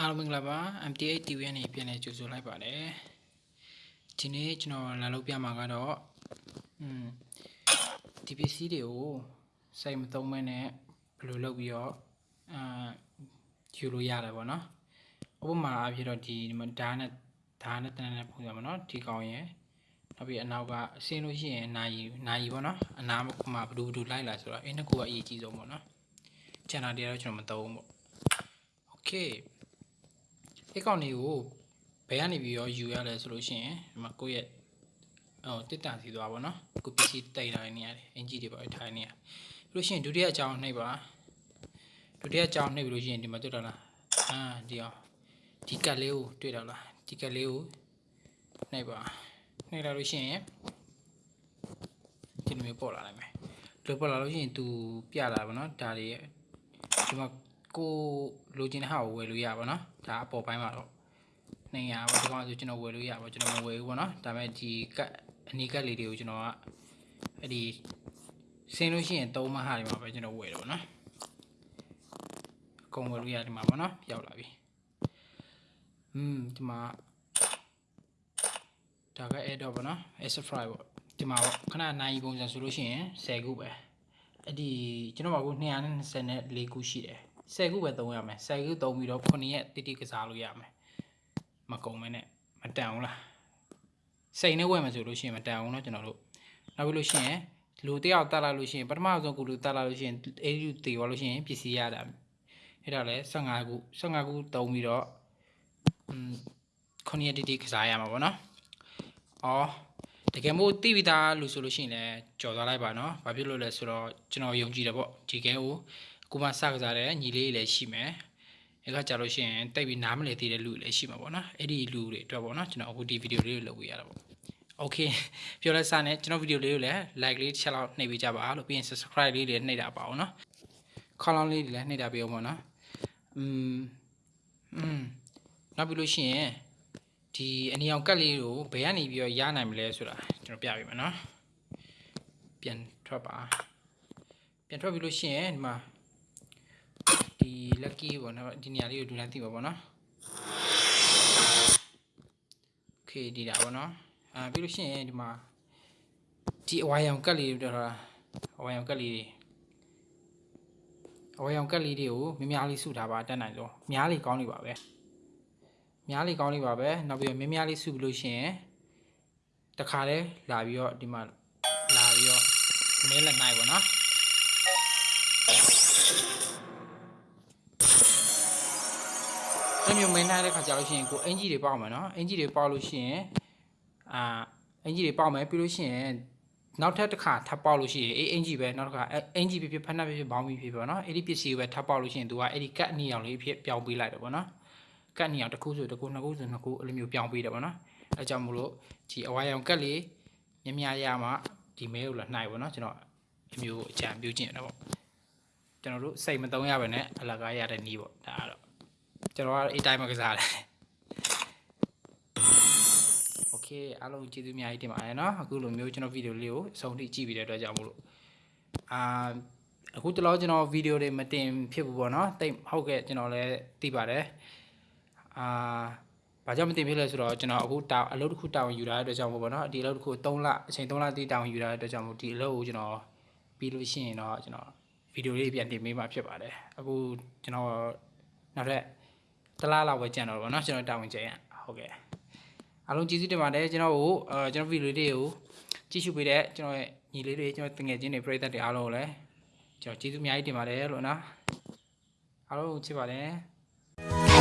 အားလုံးမင်္ဂလာပါ MT8 TV နဲ့ပြန်လည်ကြိုဆိုလိုက်ပါတယ်ဒီနေ့ကျွန်တော်လာလုပ်ပြမှာကတော့อืมဒီပစ္စည်းတွေကိုစိတ်မသုံးမဲနဲ့ဘယ်လိုလုပ်ပြီးတော့အာယူလို့ရတယ်ပေါ့နော်ဥပမာအဖြစ်တော့ဒီဓာတ်နဲ့ဓာတ်နဲ့တန်းနဲ့ပုံစံပေါ့နော်ဒီကောင်ရယ်နောက်ပြီးအနောက်ကအစင်းလို့ရှိရင်နာယီနာယီပေါ့နော်အနာမှာဘဒူဘဒူလိုက်လာဆိုတော့အင်းတစ်ခုကအရေးကြီးဆုံးပေါ့နော်ကျန်တာတွေကတော့ကျွန်တော်မသုံးဘူးပေါ့ okay ဒီကောင်တွေကိုဘယ်ကနေပြီးရောယူရလဲဆိုလို့ရှိရင်ဒီမှာကိုယ့်ရဲ့ဟိုတစ်တန်စီသွားပါတော့ကိုပစ္စည်းတိတ်ထားနေရတယ်အင်ဂျီတွေပါထားနေရပြီးလို့ရှိရင်ဒုတိယအကြောင်းနှိပ်ပါဒုတိယအကြောင်းနှိပ်ပြီးလို့ရှိရင်ဒီမှာတွေ့တော့လားအာဒီအောင်ဒီကတ်လေးကိုတွေ့တော့လားဒီကတ်လေးကိုနှိပ်ပါနှိပ်လာလို့ရှိရင်ဒီလိုမျိုးပေါ်လာနိုင်မယ်လိုပေါ်လာလို့ရှိရင် तू ပြလာပါတော့ဒါတွေဒီမှာ ကိုလိုချင်တဲ့ဟာကိုဝယ်လို့ရပါတော့ဒါအပေါ်ပိုင်းမှာတော့200ပါဒီကောင်ဆိုကျွန်တော်ဝယ်လို့ရပါကျွန်တော်မဝယ်ဘူးပေါ့နော်ဒါပေမဲ့ဒီကတ်အနီးကတ်လေးတွေကိုကျွန်တော်ကအဲ့ဒီဆင်းလို့ရှိရင်သုံးမဟာဒီမှာပဲကျွန်တော်ဝယ်တော့နော်အကုန်ဝယ်လို့ရဒီမှာပေါ့နော်ရောက်လာပြီอืมဒီမှာဒါက add တော့ပေါ့နော် extra fry ပေါ့ဒီမှာပေါ့ခဏနိုင်ပုံစံဆိုလို့ရှိရင်10ခုပဲအဲ့ဒီကျွန်တော်ကခု224ခုရှိတယ် 10ခုပဲသုံးရမယ်10ခုသုံးပြီးတော့9ရက်တိတိကစားလို့ရမယ်မကုန်မနဲ့မတန်ဘူးလားစိတ်နဲ့ဝယ်မယ်ဆိုလို့ရှိရင်မတန်ဘူးเนาะကျွန်တော်တို့နောက်ပြီးလို့ရှိရင်လူတယောက်တက်လာလို့ရှိရင်ပထမဆုံးကူလူတက်လာလို့ရှိရင်အဲ့ဒီတေသွားလို့ရှိရင်ပစ္စည်းရတာအဲ့ဒါလဲ15ခု15ခုသုံးပြီးတော့อืม9ရက်တိတိကစားရမှာပေါ့เนาะအော်တကယ်မို့တိပြီးသားလူဆိုလို့ရှိရင်လည်းကြော်သွားလိုက်ပါเนาะဘာဖြစ်လို့လဲဆိုတော့ကျွန်တော်ယုံကြည်တယ်ပေါ့ဒီကဲကို ကိုမစကစားတဲ့ညီလေးလည်းရှိမယ်အဲ့ကကြလို့ရှိရင်တိတ်ပြီးနားမလည်သေးတဲ့လူတွေလည်းရှိမှာပေါ့နော်အဲ့ဒီလူတွေအတွက်ပေါ့နော်ကျွန်တော်အခုဒီဗီဒီယိုလေးကိုလုပ်ပေးရတာပေါ့ Okay ပြောလဲစနဲ့ကျွန်တော်ဗီဒီယိုလေးကိုလည်း like လေးတစ်ချက်လောက်နှိပ်ပေးကြပါလို့ပြီးရင် subscribe လေးတွေနှိပ်တာပါအောင်နော်ခေါင်းလောင်းလေးတွေလည်းနှိပ်တာပေးအောင်ပေါ့နော်อืมอืมနောက်ပြီးလို့ရှိရင်ဒီအနီအောင်ကတ်လေးကိုဘယ်ကနေပြီးတော့ရနိုင်မလဲဆိုတာကျွန်တော်ပြပေးမယ်နော်ပြန်ထွက်ပါပြန်ထွက်ပြီးလို့ရှိရင်ဒီမှာ ဒီ lucky ပေါ့နော်ဒီနေရာလေးကိုဒူလန်းသိပါပေါ့နော် okay ဒီတာပေါ့နော်အာပြီးလို့ရှိရင်ဒီမှာဒီအဝါရောင်ကတ်လေးတွေတော့အဝါရောင်ကတ်လေးတွေအဝါရောင်ကတ်လေးတွေကိုမြများလေးစုထားပါတက်နိုင်ဆုံးများလေးကောင်းလေးပါပဲများလေးကောင်းလေးပါပဲနောက်ပြီးတော့မြများလေးစုပြီးလို့ရှိရင်တခါတည်းလာပြီးတော့ဒီမှာလာပြီးတော့မဲလက်နိုင်ပေါ့နော် အဲ့မျိုးမင်းနိုင်တဲ့ခါကြာလို့ရှိရင်ကိုအင်ဂျီတွေပေါက်မယ်နော်အင်ဂျီတွေပေါက်လို့ရှိရင်အာအင်ဂျီတွေပေါက်မယ်ပြီးလို့ရှိရင်နောက်ထပ်တစ်ခါထပ်ပေါက်လို့ရှိရင်အေးအင်ဂျီပဲနောက်တစ်ခါအင်ဂျီဖြစ်ဖြစ်ဖက်နှက်ဖြစ်ဖြစ်ဘောင်းပြီးဖြစ်ပေါ့နော်အဲ့ဒီပစ္စည်းကိုပဲထပ်ပေါက်လို့ရှိရင် तू ကအဲ့ဒီကတ်အနီအောင်လေးဖြစ်ပြောင်းပေးလိုက်တယ်ပေါ့နော်ကတ်အနီအောင်တစ်ခုဆိုတစ်ခုနှစ်ခုဆိုနှစ်ခုအဲ့လိုမျိုးပြောင်းပေးတယ်ပေါ့နော်အဲကြောင့်မို့လို့ဒီအဝါရောင်ကတ်လေးမြမြရမှဒီမဲကိုလာနှိုက်ပေါ့နော်ကျွန်တော်အမျိုးအကြံပြုခြင်းတော့ပေါ့ကျွန်တော်တို့စိတ်မသုံးရပါနဲ့အလကားရတဲ့နီးပေါ့ဒါကတော့ ကျွန်တော်ကတော့အေးတိုင်းမှာကစားတယ် โอเคအားလုံးကျေးဇူးအများကြီးတင်ပါတယ်เนาะအခုလိုမျိုးကျွန်တော်ဗီဒီယိုလေးကိုအဆုံးထိကြည့်ပြီးတဲ့အတွက်ကြောင့်မို့လို့အာအခုတလောကျွန်တော်ဗီဒီယိုတွေမတင်ဖြစ်ဘူးပေါ့เนาะတိတ်ဟုတ်ကဲ့ကျွန်တော်လည်းသိပါတယ်အာဘာကြောင့်မတင်ဖြစ်လဲဆိုတော့ကျွန်တော်အခုတောင်အလုပ်တစ်ခုတောင်ယူလာတဲ့အတွက်ကြောင့်မို့ပေါ့เนาะဒီအလုပ်တစ်ခု3လအချိန်3လတိတောင်ယူလာတဲ့အတွက်ကြောင့်မို့ဒီအလုပ်ကိုကျွန်တော်ပြီးလို့ရှိရင်တော့ကျွန်တော်ဗီဒီယိုလေးပြန်တင်ပေးမှာဖြစ်ပါတယ်အခုကျွန်တော်နောက်ထပ် တလားလောက်ပဲကြံတော့ပေါ့နော်ကျွန်တော်တာဝန်ကျရင်ဟုတ်ကဲ့အားလုံးကျေးဇူးတင်ပါတယ်ကျွန်တော်ကိုအဲကျွန်တော်ဗီဒီယိုလေးတွေကိုကြည့်ရှုပေးတဲ့ကျွန်တော်ရဲ့ညီလေးတွေကျွန်တော်တငယ်ချင်းတွေပရိသတ်တွေအားလုံးကိုလည်းကျွန်တော်ကျေးဇူးအများကြီးတင်ပါတယ်လို့နော်အားလုံးကိုချစ်ပါတယ်